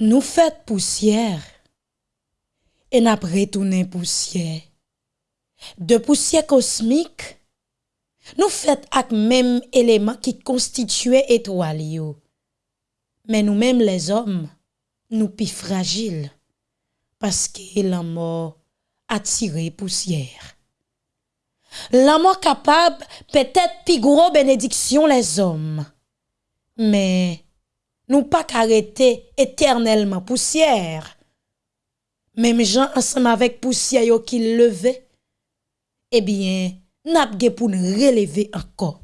Nou fèt pousyèr, en ap retounen pousyèr. De pousyèr kosmik, nou fèt ak mèm eleman ki konstituye etwal yo. Men nou mèm les om, nou pi fragil, paske la mò atire pousyèr. La mò kapab petèt pi gro benediksyon les om, men... nous pas arrêter éternellement poussière. Même gens ensemble avec poussière qui levait, eh bien, n'a pour nous relever encore.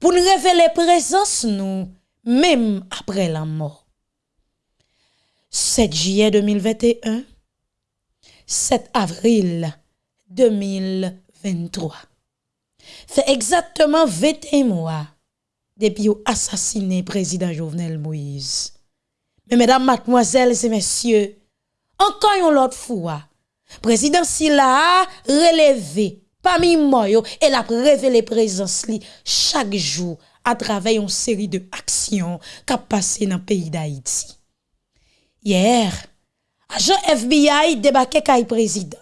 Pour nous révéler présence nous, même après la mort. 7 juillet 2021, 7 avril 2023. Fait exactement 21 mois depuis ont assassiné président Jovenel Moïse. Mais mesdames, mademoiselles et messieurs, encore une autre fois, président Silla a relevé parmi moi et l'a révélé présence li chaque jour à travers une série de actions qui passé dans le pays d'Haïti. Hier, agent FBI débarqué le président.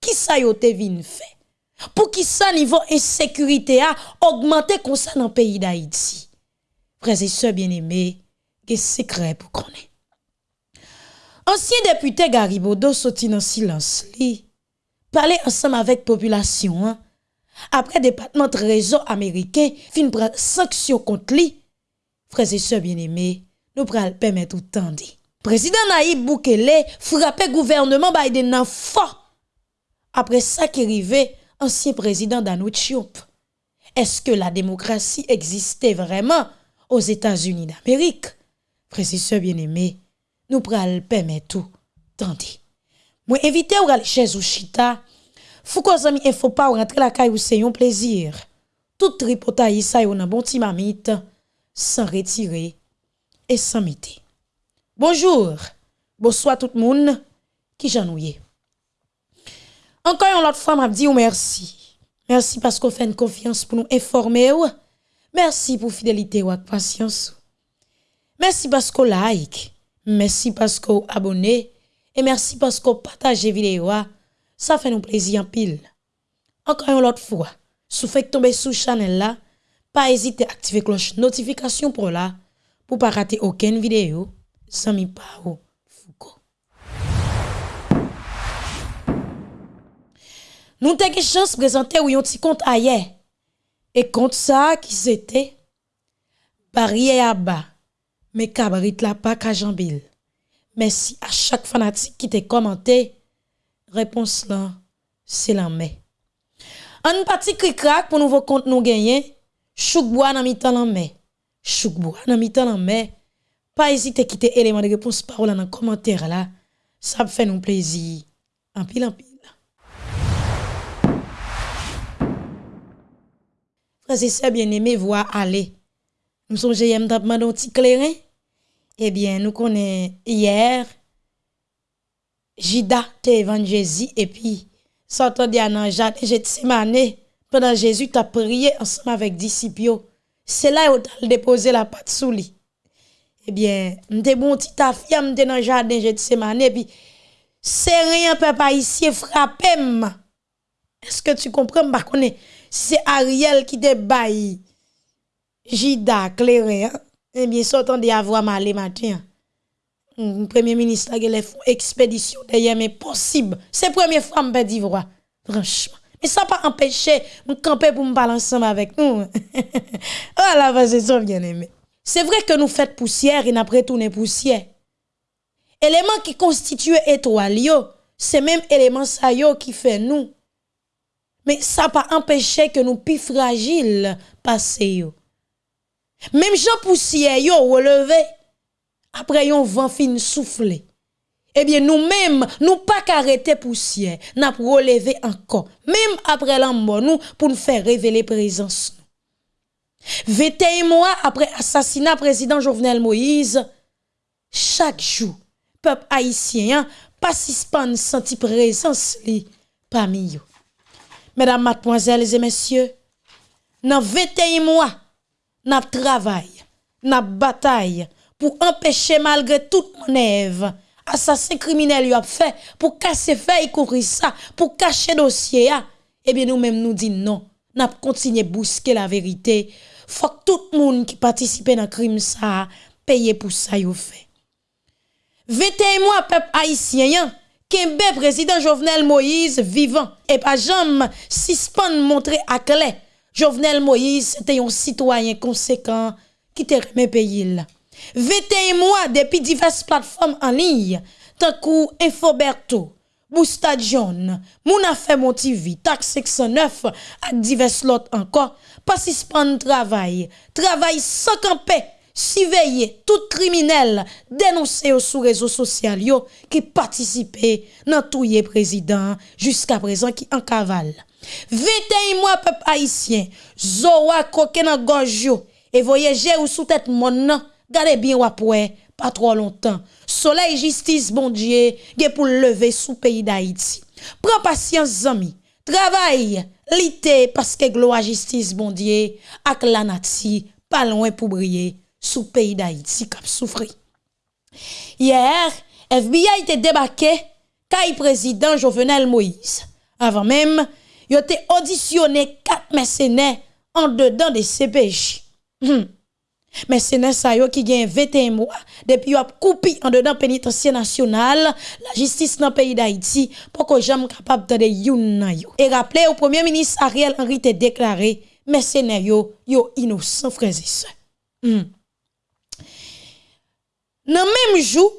Qui ça yo te vin fait? Pour qui ça niveau insécurité a augmenté comme ça dans le pays d'Haïti. Frères et sœurs bien-aimés, que secret pour connaître. Ansyen depute Garibodo soti nan silans li, pale ansam avek populasyon an, apre depatman trezor Ameriken fin pral sanksyon kont li, freze se bieneme, nou pral pemet ou tande. Prezident Naib Boukele frape gouvernement Biden nan fa, apre sa ki rive ancien président Danouch Est-ce que la démocratie existait vraiment aux États-Unis d'Amérique? Frères bien-aimés, nous pral permettre tout. Tandis. Moi invité ou aller chez Ouchita. Fou ko zami info pas rentrer la caille ou c'est un plaisir. Tout tripotaille ça yon bon ti mamite sans retirer et sans miter. Bonjour, bonsoir tout le monde qui j'ennuie. Encore une autre fois, m'a dit merci. Merci parce qu'on fait une confiance pour nous informer. Merci pour fidélité ou patience. Merci parce qu'on like. Merci parce qu'on abonne. Et merci parce qu'on partage vidéo. Ça fait nous plaisir en pile. Encore une autre fois, si vous faites tomber sous channel là, pas hésiter à activer cloche notification pour là, pour pas rater aucune vidéo. Sami Pao Nous avons chance de présenter un petit compte ailleurs. Et compte ça qui c'était barrière à bas. Mais cabrit la pas Kajambil. Merci à chaque fanatique qui t'a commenté. Réponse là, c'est la main. Un petit crack pour nouveau compte nous gagner. Chouk bois dans mi-temps la main. Chouk bois dans mi-temps la main. Pas hésiter à quitter élément de réponse parole dans commentaire là. Ça fait nous plaisir. En pile en pile. Frères et sœurs bien-aimés, voir aller. Nous sommes j'aime demander un petit clairin. Eh bien, nous connaissons hier Jida te évangélisé et puis sortant dans jardin Gethsemane pendant Jésus t'a prié ensemble avec disciples. C'est là où tu déposé la patte sous lui eh bien, m'te bon petit afia, m'te dans jardin de semaine et puis c'est rien papa ici frappé Est-ce que tu comprends? Pas connais c'est Ariel qui te baille Jida clairé hein? Eh bien, sortant de avoir mal matin. Le premier ministre a fait expédition d'ailleurs mais possible. C'est première fois me d'Ivoire. Franchement. Mais ça pas empêché me camper pour me parler ensemble avec nous. oh la c'est ça bien aimé. C'est vrai que nous faisons poussière et nous retourné poussière. Élément qui constitue étoile, c'est même élément qui fait nous. Mais ça pas empêché que nous plus fragiles passer Même gens poussière yo relevé après yon vent fin soufflé. Eh bien nous-mêmes, nous pas arrêter poussière, n'a relevé encore. Même après la mort nous pour nous faire révéler présence 21 mois après assassinat président Jovenel Moïse, chaque jour, peuple haïtien pas senti présence li parmi eux. Mesdames, mademoiselles et messieurs, dans 21 mois, n'a travail, n'a bataille pour empêcher malgré toute manœuvre assassin criminel a fait pour casser fait couvrir ça pour cacher dossier eh bien nous même nous dit non. N'a continuer bousquer la vérité. Faut que tout le monde qui participe dans crime ça paye pour ça fait. 21 mois peuple haïtien Kembe président Jovenel Moïse vivant. Et pas jamais suspend montrer à clé Jovenel Moïse était un citoyen conséquent qui te remet pays là. 21 mois depuis diverses plateformes en ligne, tant que Infoberto, Boustadion, John, Moun Affaire Mon TV, Tax 609 et divers lots encore, pas suspendre travail, travail sans camper. Surveiller tout criminel dénoncé sur réseaux sociaux qui participait dans tout président jusqu'à présent qui en cavale. 21 mois peuple haïtien, Zoa koke nan et voyager ou sous tête mon Gardez bien après, pas trop longtemps. Soleil justice bon Dieu, pour lever sous pays d'Haïti. Prends patience amis. Travail, lité parce que gloire justice bon Dieu ak la nati pas loin pour briller sous pays d'Haïti cap souffri. Hier, FBI était débarqué kay président Jovenel Moïse. Avant même, il a auditionné quatre mercenaires en dedans des CPJ. Hmm. C'est ça qui gagne 21 mois depuis a coupé en dedans pénitentiaire national la justice dans le pays d'Haïti pour que jamais capable de youn yo. Et rappelez au premier ministre Ariel Henry te déclaré mercenaires yo yo innocent frères et sœurs. Hmm. Dans même jour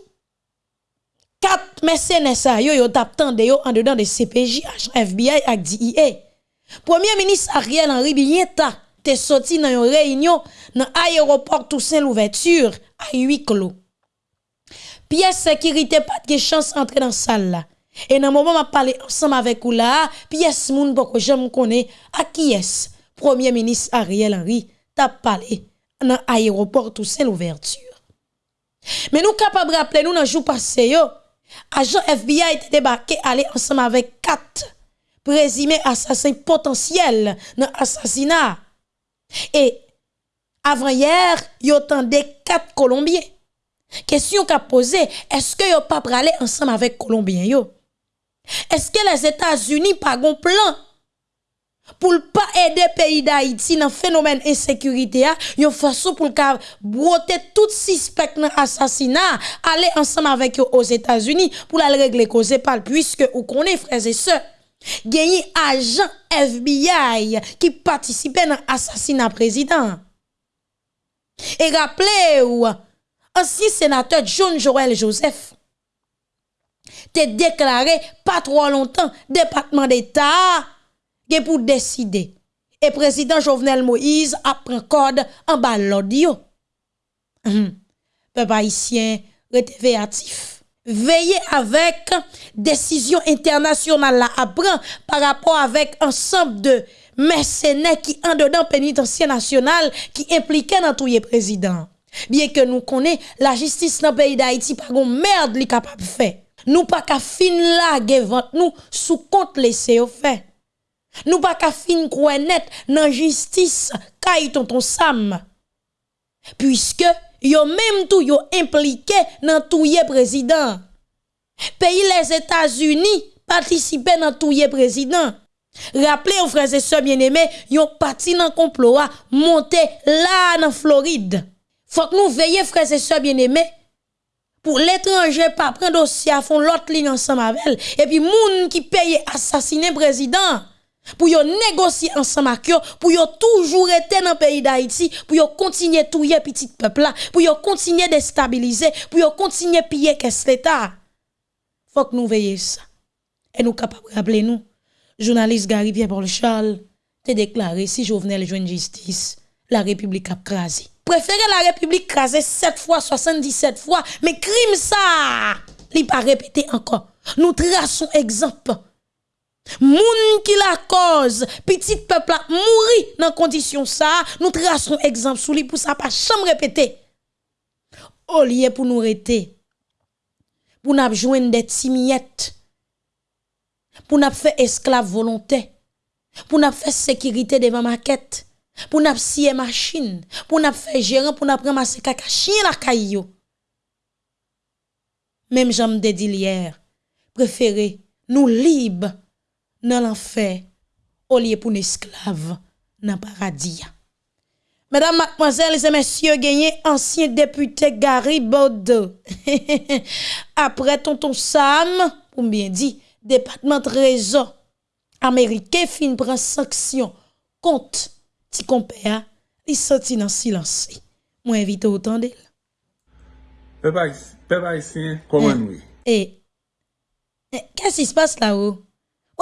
quatre mercenaires ça yo yo en dedans de CPJ, FBI et DIA. Premier ministre Ariel Henry bien ta te sorti dans une réunion dans l'aéroport Toussaint l'ouverture à huit clos. Pièce sécurité pas de chance entrer dans salle là. Et dans moment m'a parlé ensemble avec vous là, pièce moun poko j'aime à qui est Premier ministre Ariel Henry t'a parlé dans l'aéroport Toussaint l'ouverture. Mais nous capables rappeler nous dans jour passé agent FBI été débarqué aller ensemble avec quatre présumés assassins potentiels dans assassinat et avant hier, yo des quatre Colombiens. Question qu'a posé, est-ce que yo pas aller ensemble avec Colombiens? Est-ce que les États-Unis pas un plan pour pas aider pays d'Haïti dans le phénomène d'insécurité, yon façon pour ka broter tout suspect dans assassinat, aller ensemble avec eux aux États-Unis pour aller régler cause pas puisque ou connaît frères et sœurs gagné agent FBI qui participait dans l'assassinat président. Et rappelez-vous, ancien sénateur John Joël Joseph te déclaré pas trop longtemps département d'État gen pou deside. E prezident Jovenel Moïse ap pren kod an ba lodi yo. Pe pa isyen rete veyatif. Veye avèk desisyon internasyonal la ap pran par rapport avèk ansamp de mersenè ki an dedan penitensyen nasyonal ki implike nan touye prezident. Bien ke nou konè la jistis nan peyi da Haiti par goun merd li kapap fè. Nou pa ka fin la gevant nou sou kont lese yo fè. Nou pa ka fin kwen net nan jistis kay tonton Sam. Puiske yo menm tou yo implike nan touye prezident. Peyi les Etats-Unis patisipe nan touye prezident. Raple ou freze se bieneme, yo pati nan komplo a monte la nan Floride. Fok nou veye freze se bieneme. pour l'étranger pas prendre dossier à fond l'autre ligne ensemble avec elle et puis moun qui paye assassiner président pour yo négocier ensemble avec yo, pour yo toujours être dans le pays d'Haïti, pour yo continuer touyer petit peuple là, pour yo continuer déstabiliser, pour yo continuer piller qu'est-ce l'État. Faut que nous veillions ça. Et nous capables de rappeler nous, journaliste Gary Pierre-Paul Charles, te déclaré si Jovenel joue justice, la République a crasé. Préférez la République crasée 7 fois, 77 fois, mais crime ça, il pas répété encore. Nous traçons exemple Moun qui la cause, petit peuple a mouri dans condition ça, nous traçons exemple sous lui pour ça pas jamais répéter. Au lieu pour nous rester, pour nous joindre des timiettes, pour nous faire esclave volontaire, pour nous faire sécurité devant maquette, pour n'a scier machine, pour n'a faire gérant, pour n'a ramasser caca chien la caillou. Même j'aime dit hier, préféré nous libres dans l'enfer au lieu pour nous esclaves dans le paradis. Mesdames, mademoiselles et messieurs, gagné ancien député Gary Bordeaux. Après tonton Sam, pour bien dit, département de réseau américain fin prend sanction contre ti compère, il sorti dans silence. Moi invite autant d'elle. Peuple haïtien, comment nous? Et, qu'est-ce qui se passe là-haut?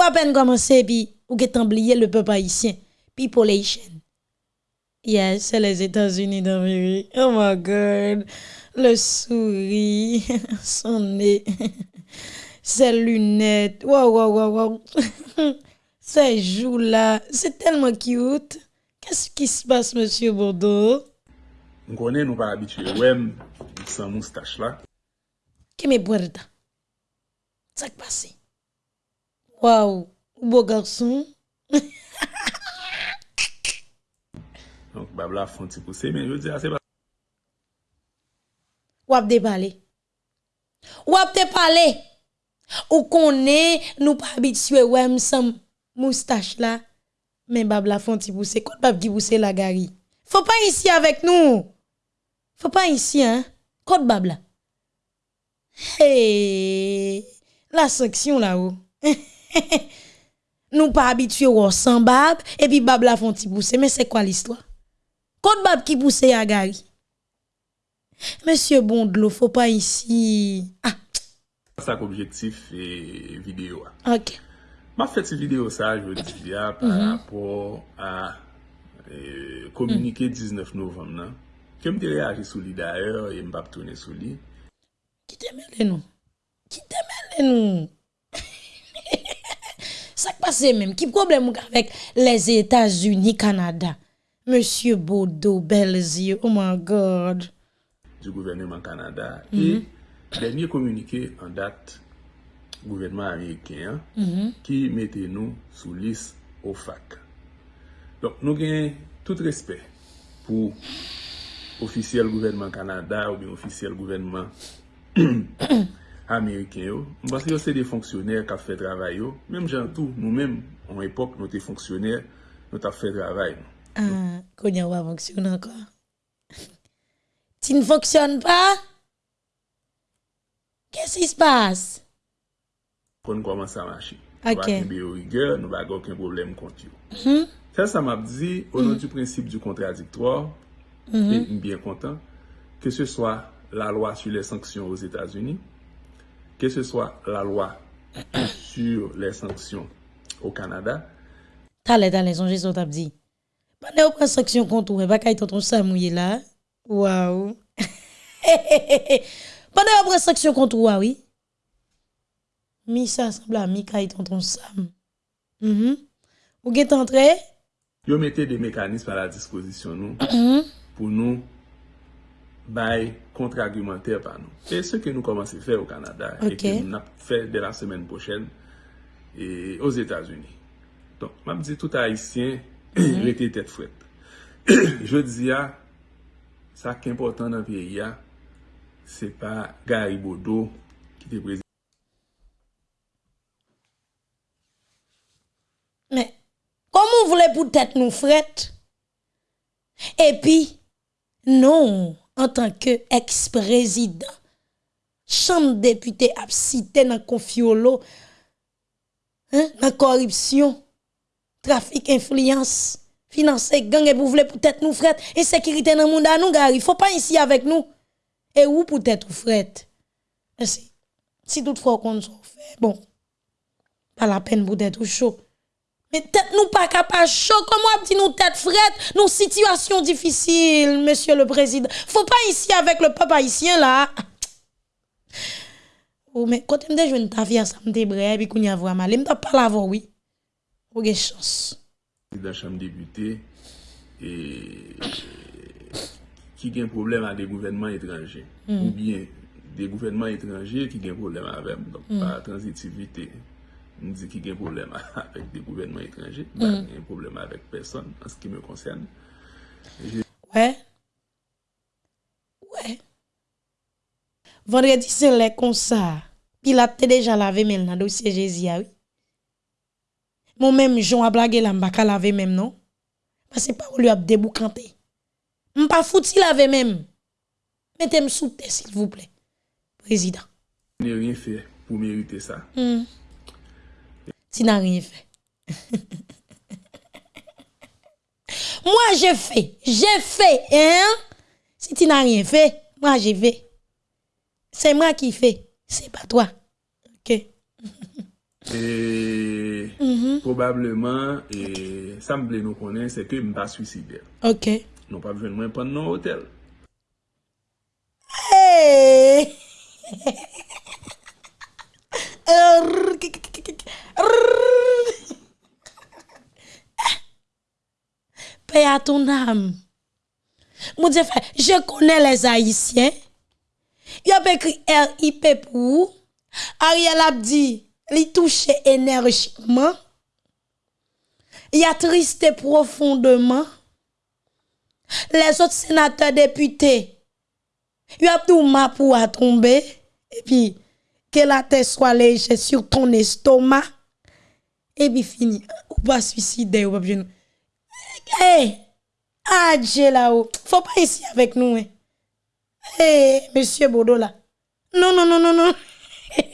Ou à peine commencé, puis ou get oublié le peuple haïtien. Population. Yes, c'est les États-Unis d'Amérique. Oh my God. Le sourire, son nez, ses lunettes. Wow, wow, wow, wow. Ces joues-là, c'est tellement cute. Qu'est-ce qui se passe, monsieur Bordeaux? On connaît, nous pas habitués. Ouais, sans moustache là. Qu'est-ce que c'est? Ça qui passe? Waouh, beau garçon. Donc, babla font petit poussé, mais je dis, ah, c'est pas. Ou ap de parler. Ou ap de parler. Ou connaît, nous pas habitués, ouais, sans moustache là. Mais babla font petit poussé. Quand bab qui poussé la gari. Faut pas ici avec nous. Faut pas ici, hein. Quand babla. Hey, la section là-haut. nous pas habitués au sans bab et puis bab la font pousser mais c'est quoi l'histoire Quand bab qui poussait à Gary Monsieur Bondlo, faut pas ici. Ah. Ça objectif et vidéo. OK. Ma fait cette vidéo ça, je veux dire par mm -hmm. rapport à euh, communiquer mm. 19 novembre non? Que me réagi sur lui d'ailleurs et me pas tourner sur lui. Qui t'aime nous Qui t'aime nous Ça qui passe même qui problème avec les États-Unis Canada? Monsieur Bodo Belzier oh my god. Du gouvernement Canada. Et dernier communiqué en date gouvernement américain hein, qui mettait nous sous liste OFAC. Donc nous avons tout respect pour officiel gouvernement Canada ou bien officiel gouvernement américain. yo. Parce que c'est des fonctionnaires qui ont fait travail. yo. Même gens tout, nous-mêmes, en époque, nous étions fonctionnaires, nous avons fait travail. Ah, Konya va fonctionner encore. Tu ne fonctionnes pas? Qu'est-ce qui se passe? Kon koman sa machi. Ok. Nou ba kembe yo rigueur, nou ba gen aucun problème kont yo. Ça, ça m'a dit, au nom du principe du contradictoire, et bien content, que ce soit la loi sur les sanctions aux États-Unis, que ce soit la loi sur les sanctions au Canada. Talè talè, son jesot ap di. Panè ou pren sanksyon kontou, e baka itanton sa mouye la. Waouh. Panè ou pren sanksyon kontou, wawi. Ah mi sa sembla, mi ka itanton sa. Mm -hmm. Ou get entre? Yo mette de mekanisme a la disposition nou. Mm -hmm. Pou nou contre-argumentaire par nous. Et ce que nous commençons à faire au Canada et que nous avons fait dès la semaine prochaine aux États-Unis. Donc, je dis tout haïtien, rete tête frette. Je dis, ça qui est important dans le pays, ah, c'est pas Gary Bodo qui est président. Mais, comment vous voulez peut-être nous frette? Et puis, non, en tant que ex-président, chambre député a cité dans confiolo, hein, dans corruption, trafic, influence, financer gang et vous voulez peut-être nous frette, insécurité dans le monde à nous, gars, faut pas ici avec nous. Et où peut-être vous frette? Si, si toutefois qu'on fait, bon, pas la peine pour être chaud. Mais tête nous pas capable. Chaud comment dit nous tête frette. Nous situation difficile monsieur le président. Faut pas ici avec le peuple haïtien là. Oh mais quand me jeune ta vie ça me débré puis qu'on y a vraiment me t'a pas l'avoir oui. Ou gen chance. La chambre député et qui gen problème avec des gouvernements étrangers. Mm. ou bien des gouvernements étrangers qui gen problème avec donc mm. transitivité. M di ki gen problem avèk de gouvenman etranje, ba gen problem avèk person, an se ki me konsen. Ouais. Ouais. Vendredi, c'est le comme ça. Pilate déjà lavé même dans le dossier Jésus, oui. Moi-même, Jean a blagué là, m'baka laver même, non? Parce que pas lui a déboucanté. M'pas fouti laver même. Mettez-moi sous terre, s'il vous plaît. Président. N'ai rien fait pour mériter ça. Hmm. Tu n'as rien fait. moi, j'ai fait. J'ai fait. Hein? Si tu n'as rien fait, moi, j'ai fait. C'est moi qui fais. C'est pas toi. OK. Et probablement, et ça me plaît nous connaître, c'est que je ne pas suicidaire. OK. Non pas besoin de prendre non hôtel. Hey! Paix à ton âme. Mon Dieu, je connais les Haïtiens. Il a écrit RIP pour. Ariel a dit, il touche énergiquement. Il a tristé profondément. Les autres sénateurs députés, il a tout ma pour à tomber. Et puis, que la tête soit légère sur ton estomac. Et puis fini. Ou pas suicider, ou pas bien. Hey, eh, eh, Adje là-haut. Faut pas ici avec nous. Hein. Hey, monsieur Bodo là. Non, non, non, non, non.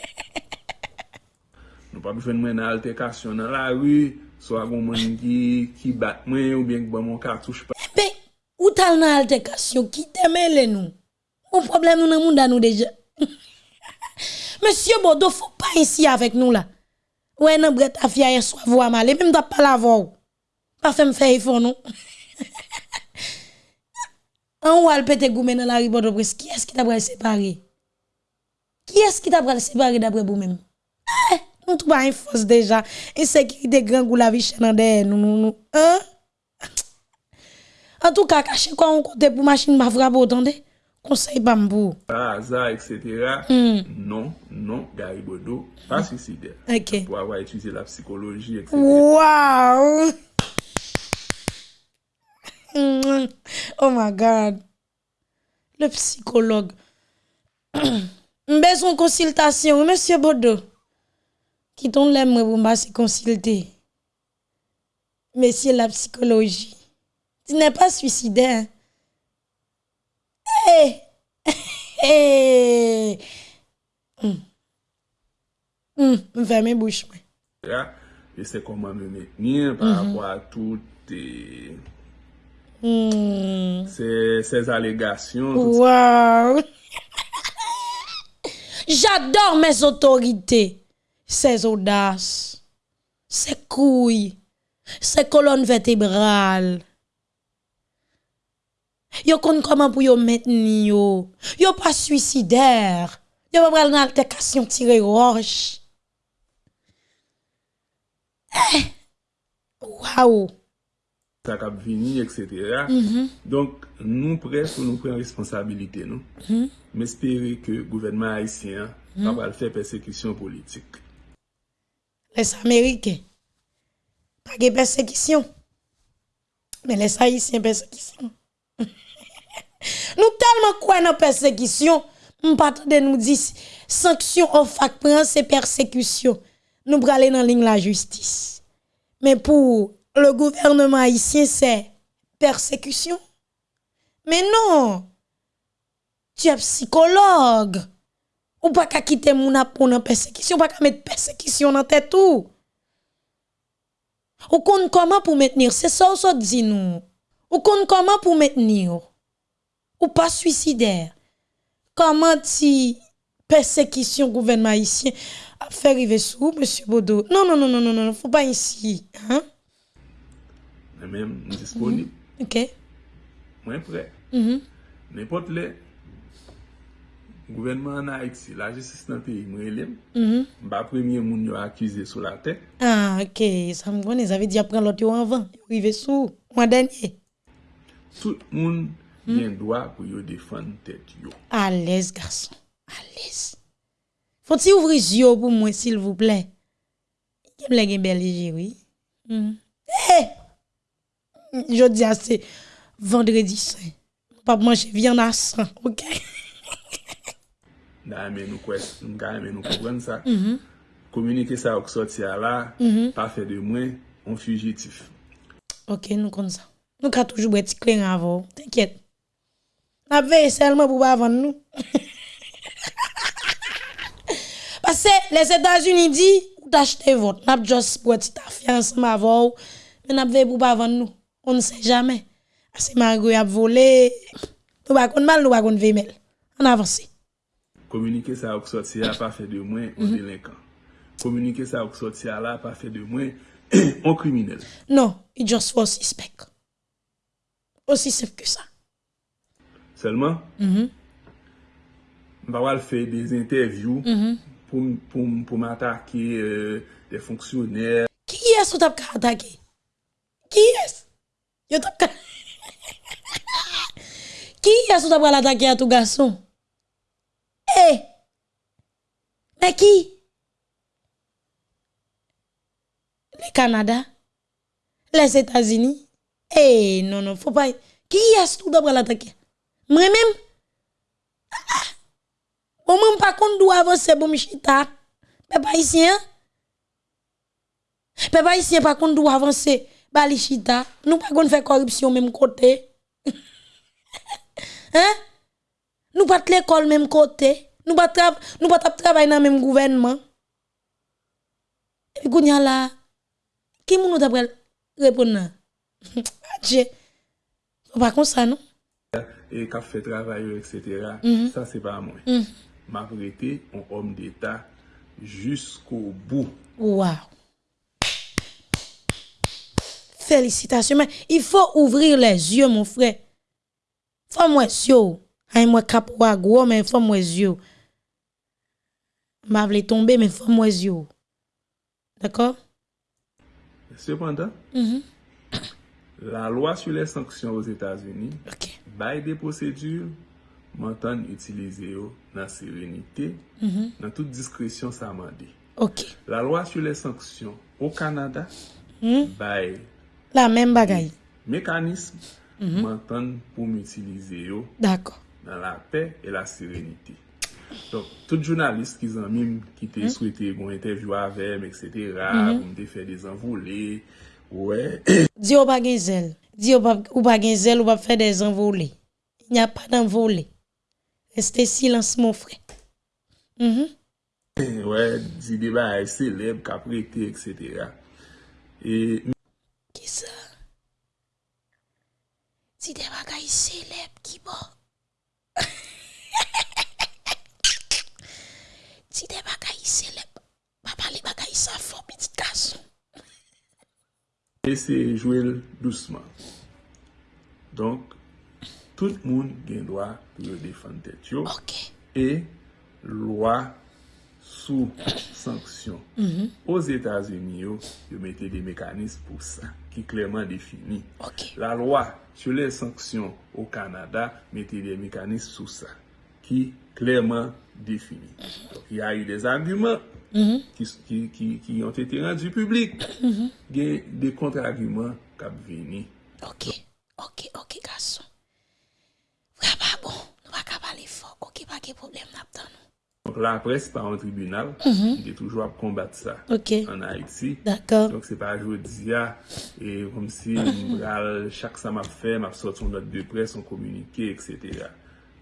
nous pas besoin de altercation dans la rue. Soit un monde qui, qui bat moi ou bien que bon, mon cartouche pas. Ben, où t'as une altercation qui t'aime nous? Mon problème nous dans nous déjà. Monsieur Bodo, faut pas ici avec nous là. Ouais, nan bret afia hier soir voix mal, même t'as pas la voix. Pas fait me faire faut non? En ou al pète goumé dans la rue Bodo qui est-ce qui t'a séparer? Qui est-ce qui t'a pral séparer d'après vous-même? Eh, nous tout pas une force déjà. Insécurité grand goût la vie chenande nous nous nous. Hein? En tout cas, caché quoi on compte pour machine m'a frappé attendez? Conseil pas m'bou. Par hasard, etc. Non, non, Gary Bodo, pas suicidaire. OK. Pour avoir étudié la psychologie, etc. Wow! Mm. oh my God. Le psychologue. Besoin de consultation, monsieur Bodo. Qui ton l'aime pour m'a se consulter. Monsieur la psychologie. Tu n'es pas suicidaire. Hey! Hey! Mm. Mm. Mwen fè mè bouch mwen. Ya, e se koman mè mè. Nyen par mhm. rapport a tout e... Hmm. Ses alegasyon. Wow! J'adore mes otorite. Ses odas. Se kouy. Se kolon vertebral. Yo kon comment pour yo maintenir yo. Yo pas suicidaire. Yo pas pral nan altercation tirer roche. Eh. Wow. ça cap vini, etc. Donc, nous prêts pour nous prendre responsabilité, nous. Mais espérer que le gouvernement haïtien va pas faire persécution politique. les Américains, pas de persécution. Mais les Haïtiens, persécution. nous tellement quoi dans persécution, nous pas de nous dire sanction au fac c'est persécution. Nous pour aller dans la ligne la justice. Mais pour le gouvernement haïtien, c'est persécution. Mais non, tu es psychologue. Ou pas qu'à quitter moun ap pour nan persécution, pas qu'à mettre persécution dans tête tout. Ou kon comment pour maintenir, c'est ça ou ça dit nous. Ou kon comment pour maintenir. Ou pas suicidaire. Comment ti persécution gouvernement haïtien a fait arriver sous monsieur Bodo? Non non non non non non, faut pas ici, hein? Même disponible. OK. Moi, prêt. Mhm. N'importe le gouvernement en Haïti, la justice dans le pays, moi, élève, Mhm. bah, premier moun accusé sur la tête. Ah, OK, ça me connaît, ça veut dire prendre l'autre avant, arriver sous mois dernier. Tout le monde gen dwa pou yo defan tet yo. Alez, garson, alez. Foti ouvri zyo pou mwen, sil vouple. Kem le gen bel leje, oui. Eh! Mm. Hey! Jodi a se vendredi sen. Pap manche vyan a san, ok? nan men nou kwen, nan men nou kwen sa. Mm -hmm. Komunike sa ok soti a la, mm -hmm. pa fe de mwen, on fugitif. Ok, nou kon sa. Nou ka toujou bwe ti klen avon, tenkyet. N'a veillé seulement pour pas vendre nous. Parce que les États-Unis disent, ou t'acheter votre, n'a juste pour ta fiancée ma voix, mais n'a veillé pour pas vendre nous. On ne sait jamais. Parce que Margot a volé. Nous pas mal, nous pas mal. On avance. Communiquer ça au sorti a pas fait de moins un mhm. délinquant. Communiquer ça au sorti a là pas fait de moins un criminel. Non, il just for suspect. Aussi simple que ça. Seulement, mba wal fe des interviews pou m'atake euh, des fonksyonel. Qui est-ce que tu as attaqué? Qui est-ce? Qui est-ce que tu as attaqué à tout garçon? Eh! Mais qui? Le Canada? Les États-Unis? Eh, non, non, faut pas. Qui est-ce que tu as attaqué? Moi-même? Ah! Moi-même, pas contre, doit avancer pour m'chita. Peuple haïtien? Peuple haïtien, par contre, doit avancer. Balichita. Nous pas qu'on faire corruption même côté. hein? Nous pas l'école même côté. Nous pas tra nous pas travailler dans même gouvernement. Et puis kounya là qui moun nou t'a répondre? Dieu. Pas comme ça non? E kap fe travay yo, etc. Sa se pa mwen. Ma vrete, on om d'Etat jusqu'au bout. Wow. Félicitations. Mais il faut ouvrir les yeux, mon frère. Faut moi yeux. Hay moi cap gros, mais faut moi yeux. M'a vle tomber, mais faut moi yeux. D'accord? Cependant, La lwa su le sanksyon os Etats-Unis, okay. bay de posedur, mantan utilize yo nan serenite, mm -hmm. nan tout diskresyon sa mandi. Okay. La lwa su le sanksyon o Kanada, mm. bay la men bagay. Mekanism, mm -hmm. mantan pou m'utilize yo nan la pe e la serenite. Donk, tout jounalist ki zanmim ki te souwete bon interview avem, etc., pou mte fe de zanvoule, Ouais. Dis ou pas gen zèle. Dis ou pas ou pas gen zèle ou pas faire des envolées. Il n'y a pas d'envolée. Restez silence mon frère. Mhm. Mm ouais, dit débat est qu'a prêté etc. Et qui ça Dit des est célèbres qui bon. Dit des est célèbres. Papa les bagailles ça fort petit garçon. eseye jwel dousman. Donk, tout moun gen lwa pou yo defan tet yo. Ok. E lwa sou sanksyon. Mm -hmm. Os Etats-Unis yo, yo mette de mekanisme pou sa, ki klerman defini. Ok. La lwa sou le sanksyon ou Kanada, mette de mekanisme sou sa, ki klerman defini. Mm-hmm. Donk, ya yu des arguments mm -hmm. ki yon te te rendu publik, mm -hmm. gen de kontragument kap veni. Ok, ok, ok, gason. Vra ba bon, nou va kap ale fok, ok, pa ge problem nap tan nou. Donc la presse par un tribunal, mm -hmm. il est toujours à combattre ça okay. en Haïti. D'accord. Donc c'est pas aujourd'hui, et comme si mm -hmm. chaque ça m'a fait, m'a sorti une note de presse, on communiqué, etc.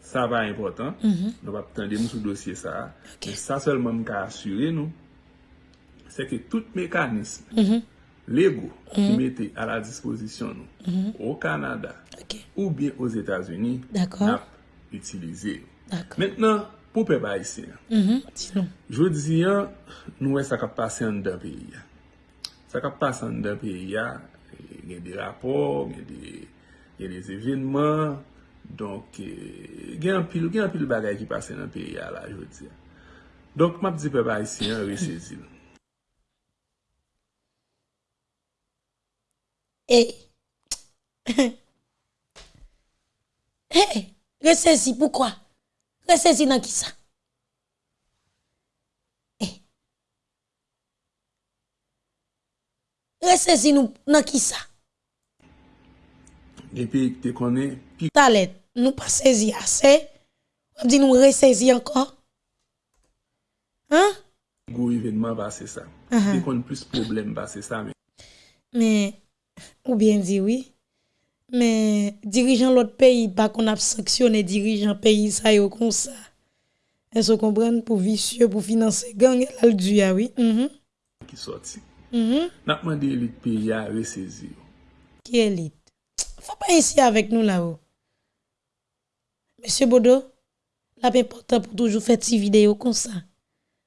sa va important, mm -hmm. nou va ptande nou sou dosye sa. Okay. Sa selman m ka asyre nou, se ke tout mekanisme, mm -hmm. lego ki mm -hmm. mette a la disposisyon nou, ou Kanada, okay. ou bien ou Etats-Unis, nap itilize. Mètnen, pou pe ba isi, jodi an, nou wè sa ka pase an da peyi ya. Sa ka pase an da peyi ya, gen de rapor, gen de, de evinman, Donk, gen apil, gen apil bagay ki pase nan peyi a la, jwoti ya. Donk, map di pe ba isi, yon resezi nou. Hey! hey! Resezi, poukwa? Resezi nan ki sa? Hey! Resezi nou nan ki sa? epi te konen... Pi... Talet, nou pa sezi ase, wap di nou resezi anko. Hein? Gou evenman ba se sa. Uh -huh. Te konen plus problem ba se sa men. Men, ou bien di oui, men dirijan lot peyi pa kon ap saksyone dirijan peyi sa yo kon sa. El se kompren pou visye, pou finanse gang, el al du ya oui. Mm -hmm. Ki soti. Mm -hmm. Nakman de elit peyi ya resezi yo. Ki elit? Faut pas ici avec nous là-haut. Monsieur Bodo, la important pour toujours faire des vidéos comme ça.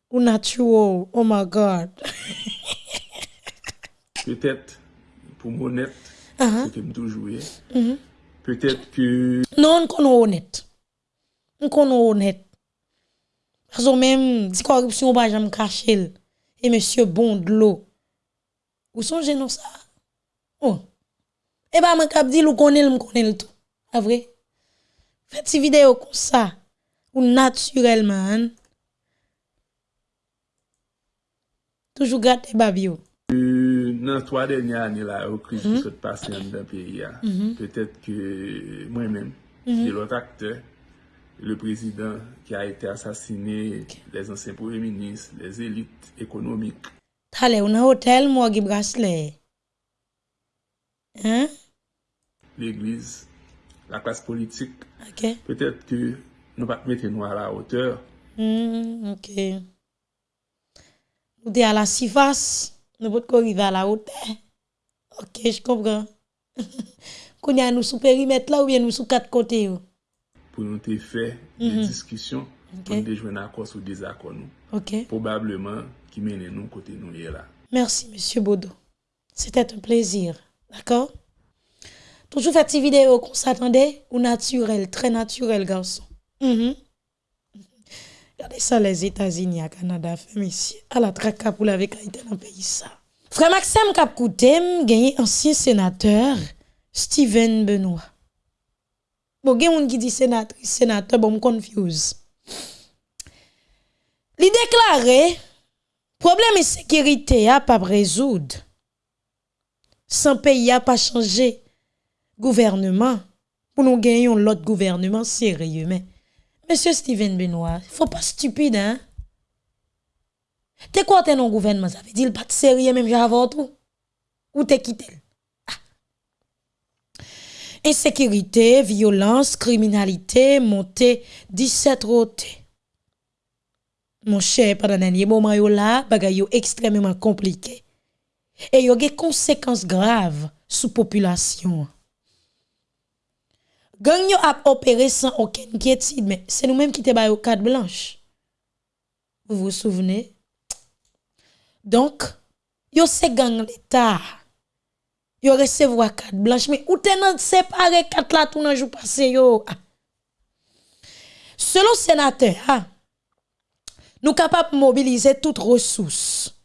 Ou natural, oh my God. Peut-être pour mon honnête, Ah, c'est que me toujours joué. Peut-être que Non, on connaît honnête. On connaît honnête. Parce que même, si corruption, pas jamais caché. Et monsieur bon de l'eau. Ou songez non ça? Oh. Et bah, man kap di ou connaît le, connaît le tout. A vrai? Faites ces vidéos comme ça. Ou naturellement. hein. Toujours gâter babio. euh, dans trois dernières années là, au crise qui sont passées dans le pays, là, peut-être que moi-même, et l'autre acteur, le président qui a été assassiné, les anciens premiers ministres, les élites économiques, Tale, ou nan hôtel, moi, qui bracelet. Hein? l'église, la classe politique, Ok. peut-être que nous ne pas mettre nous à la hauteur. Hmm, ok. Nous sommes à la surface, nous pouvons arriver à la hauteur. Ok, je comprends. Qu'on y a nous sous périmètre là ou bien nous sous quatre côtés. pour nous te faire des discussions, pour nous joindre un accord sur des accords nous. Ok. Probablement qui mène nous côté nous là. Merci, Monsieur Bodo. C'était un plaisir. D'accord? Toujours fait des vidéos qu'on s'attendait? Ou naturel, très naturel, garçon? Mhm. Regardez ça, les États-Unis, à Canada, fait ici, à la traque pour la vécaïté dans le pays. ça. Frère Maxime Kapkoutem, gagné ancien sénateur, Steven Benoît. Bon, il y a un qui dit sénatrice, sénateur, bon, confuse. Li déclaré, problème de sécurité a pas résoudre. Sans pays a pas changé gouvernement pour nous gagner l'autre gouvernement sérieux mais monsieur Steven Benoît, faut pas stupide hein. T'es quoi t'es non gouvernement? Veut dire pas de sérieux même j'avais tout ou t'es quitté? Ah. Insécurité, violence, criminalité, montée 17 rotés. Mon cher, pendant dernier moment yo là, bagay yo extrêmement compliqué. Et yo des conséquences graves sous population. Gang yo a opéré sans aucune inquiétude, mais c'est nous-mêmes qui te bail au carte blanche. Vous vous souvenez? Donc, yo c'est gang l'État. Yo recevoir carte blanche, mais ou te nan séparé carte là tout nan jour passé yo? Selon sénateur, ah, nous capables de mobiliser toutes ressources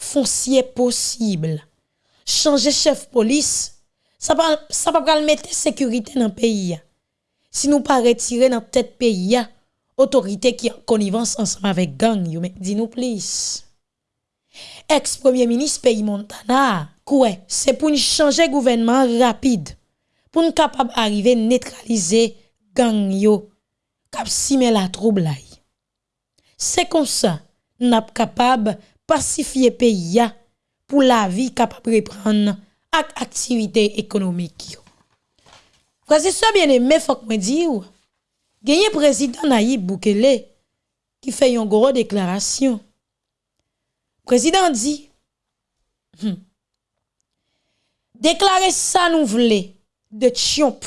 foncières possibles. Changer chef police, ça pas ça pral mettre sécurité dans le pays. Si nous pas retirer dans tête pays autorité qui en connivence ensemble avec gang yo mais dis-nous please. Ex-premier ministre pays Montana, quoi, c'est pour changer gouvernement rapide. Pour nous capable arriver neutraliser gang yo simer la trouble. C'est comme ça, n'a capable pacifier pays pour la vie capable reprendre ak activité économique yo. Frère, c'est ça bien aimé, faut que me dire. Gagné président Nayib Boukele qui fait une grosse déclaration. Président dit, hmm, déclarer ça nous voulons de chomp.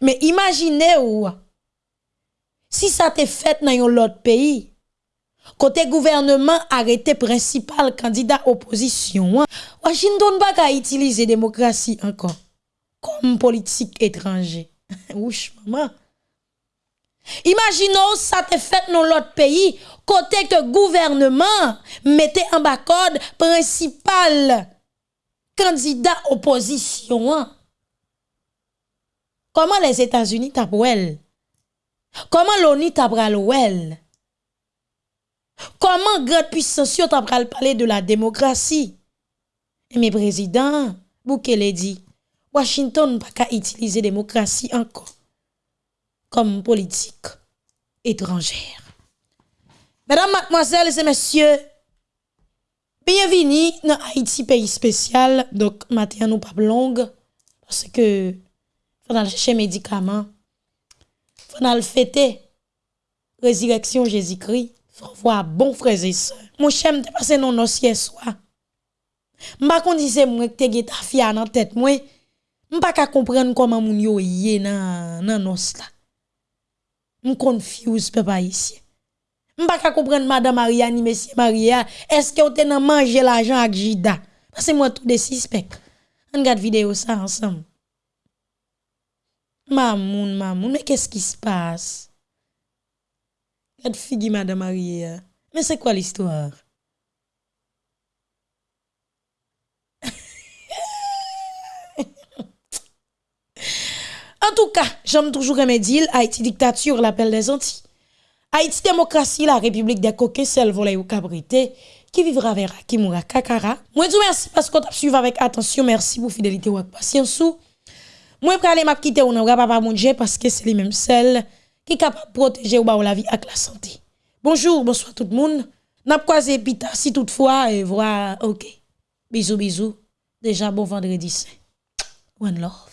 Mais imaginez ou, si ça t'est fait dans un autre pays, côté gouvernement arrêté principal candidat opposition, hein, Washington pas qu'à utiliser démocratie encore comme politique étranger. Ouch, maman. Imaginons ça te fait dans l'autre pays, côté que gouvernement mettait en bas code principal candidat opposition. hein. Comment les États-Unis tapent Comment l'ONU tape well? Comment grande puissance parler de la démocratie? Et mes présidents, Boukele dit, Washington pas qu'à utiliser démocratie encore comme politique étrangère. Mesdames, mademoiselles et messieurs, bienvenue dans Haïti, pays spécial. Donc, matin, nous pas longue parce que faut aller chercher médicaments, faut aller fêter résurrection Jésus-Christ, faut voir bon frères et sœurs. Mon chèm te passé non nos hier soir. M'pa kon di c'est moi qui te ta fia dans tête moi. M'pa ka comprendre comment moun yo yé nan nan nos là. M'confuse papa ici. M'pa ka comprendre madame Maria ni monsieur Maria, est-ce que on te nan manger l'argent avec Jida? Parce que moi tout des suspects. On regarde vidéo ça ensemble. Mamoun, mamoun, mais qu'est-ce qui se passe? Regarde figi madame Maria. Mais c'est quoi l'histoire? En tout cas, j'aime toujours aimer dire Haïti dictature, l'appel des Antilles. Haïti démocratie, la République des coquets, celle volée ou cabrité, qui vivra vers qui mourra kakara. Moi, je vous remercie parce que vous suivi avec attention. Merci pour fidélité ou patience. Moi, je vais aller quitter non, papa mon Dieu, parce que c'est les mêmes celles qui sont capables de protéger ou la vie avec la santé. Bonjour, bonsoir tout le monde. N'a croisé pita si toutefois, et voilà, ok. Bisous, bisous. Déjà bon vendredi saint. One love.